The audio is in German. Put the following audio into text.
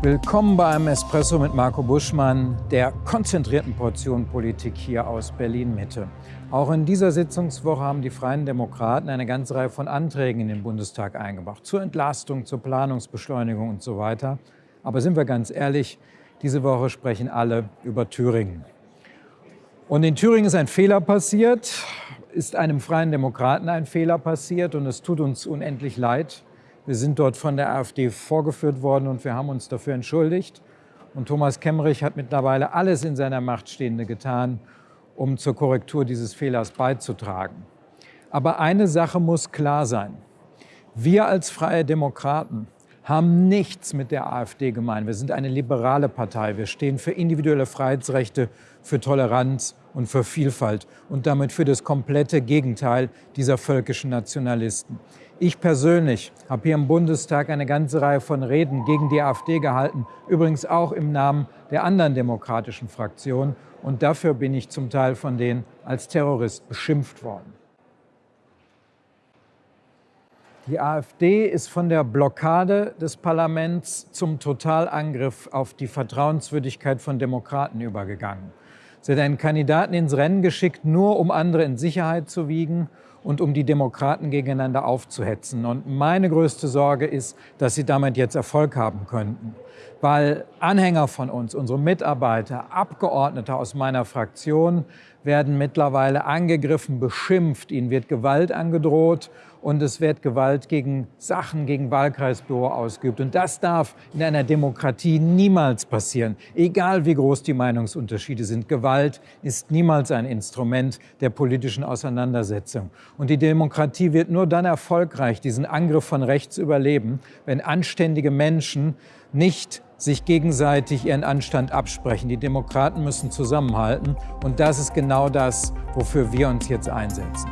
Willkommen bei einem Espresso mit Marco Buschmann, der konzentrierten Portion Politik hier aus Berlin-Mitte. Auch in dieser Sitzungswoche haben die Freien Demokraten eine ganze Reihe von Anträgen in den Bundestag eingebracht. Zur Entlastung, zur Planungsbeschleunigung und so weiter. Aber sind wir ganz ehrlich, diese Woche sprechen alle über Thüringen. Und in Thüringen ist ein Fehler passiert, ist einem Freien Demokraten ein Fehler passiert und es tut uns unendlich leid. Wir sind dort von der AfD vorgeführt worden und wir haben uns dafür entschuldigt. Und Thomas Kemmerich hat mittlerweile alles in seiner Macht Stehende getan, um zur Korrektur dieses Fehlers beizutragen. Aber eine Sache muss klar sein. Wir als Freie Demokraten haben nichts mit der AfD gemein. Wir sind eine liberale Partei. Wir stehen für individuelle Freiheitsrechte, für Toleranz und für Vielfalt und damit für das komplette Gegenteil dieser völkischen Nationalisten. Ich persönlich habe hier im Bundestag eine ganze Reihe von Reden gegen die AfD gehalten, übrigens auch im Namen der anderen demokratischen Fraktionen. Und dafür bin ich zum Teil von denen als Terrorist beschimpft worden. Die AfD ist von der Blockade des Parlaments zum Totalangriff auf die Vertrauenswürdigkeit von Demokraten übergegangen. Sie hat einen Kandidaten ins Rennen geschickt, nur um andere in Sicherheit zu wiegen und um die Demokraten gegeneinander aufzuhetzen. Und meine größte Sorge ist, dass sie damit jetzt Erfolg haben könnten. Weil Anhänger von uns, unsere Mitarbeiter, Abgeordnete aus meiner Fraktion werden mittlerweile angegriffen, beschimpft, ihnen wird Gewalt angedroht und es wird Gewalt gegen Sachen, gegen Wahlkreisbüro ausgeübt. Und das darf in einer Demokratie niemals passieren, egal wie groß die Meinungsunterschiede sind. Gewalt ist niemals ein Instrument der politischen Auseinandersetzung. Und die Demokratie wird nur dann erfolgreich diesen Angriff von rechts überleben, wenn anständige Menschen nicht sich gegenseitig ihren Anstand absprechen. Die Demokraten müssen zusammenhalten und das ist genau das, wofür wir uns jetzt einsetzen.